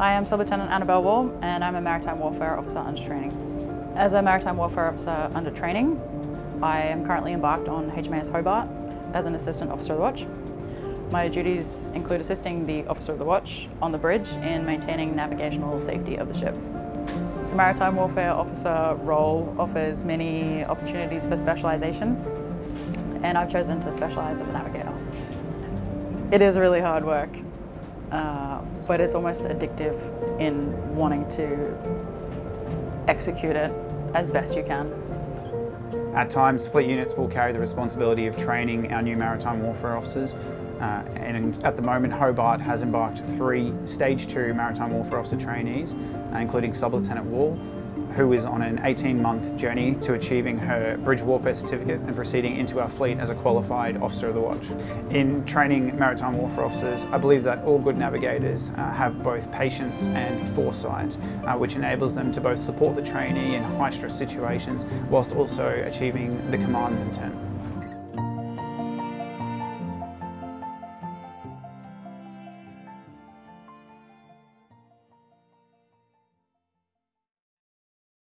I am Sub-Lieutenant Annabelle Wall and I'm a Maritime Warfare Officer under training. As a Maritime Warfare Officer under training, I am currently embarked on HMAS Hobart as an Assistant Officer of the Watch. My duties include assisting the Officer of the Watch on the bridge in maintaining navigational safety of the ship. The Maritime Warfare Officer role offers many opportunities for specialisation and I've chosen to specialise as a navigator. It is really hard work, uh, but it's almost addictive in wanting to execute it as best you can. At times, fleet units will carry the responsibility of training our new maritime warfare officers. Uh, and at the moment, Hobart has embarked three Stage 2 Maritime Warfare Officer trainees, uh, including Sub-Lieutenant Wall, who is on an 18-month journey to achieving her Bridge Warfare Certificate and proceeding into our fleet as a qualified Officer of the Watch. In training Maritime Warfare Officers, I believe that all good navigators uh, have both patience and foresight, uh, which enables them to both support the trainee in high-stress situations whilst also achieving the command's intent.